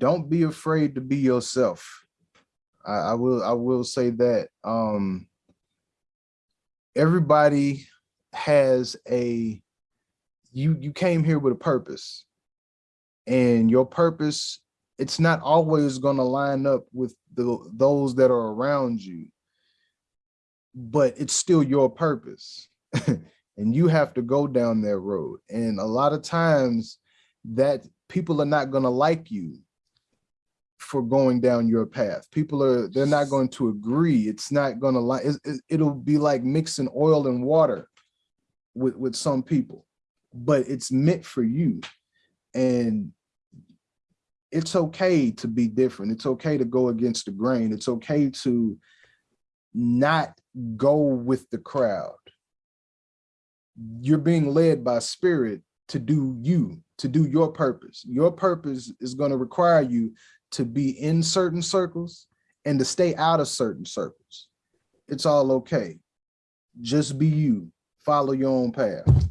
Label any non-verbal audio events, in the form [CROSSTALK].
don't be afraid to be yourself. I, I will I will say that um everybody has a you you came here with a purpose. And your purpose it's not always going to line up with the those that are around you. But it's still your purpose. [LAUGHS] And you have to go down that road. And a lot of times that people are not going to like you for going down your path. People are they're not going to agree. It's not going to like it'll be like mixing oil and water with with some people but it's meant for you. And it's okay to be different. It's okay to go against the grain. It's okay to not go with the crowd. You're being led by spirit to do you to do your purpose. Your purpose is going to require you to be in certain circles and to stay out of certain circles. It's all okay. Just be you. Follow your own path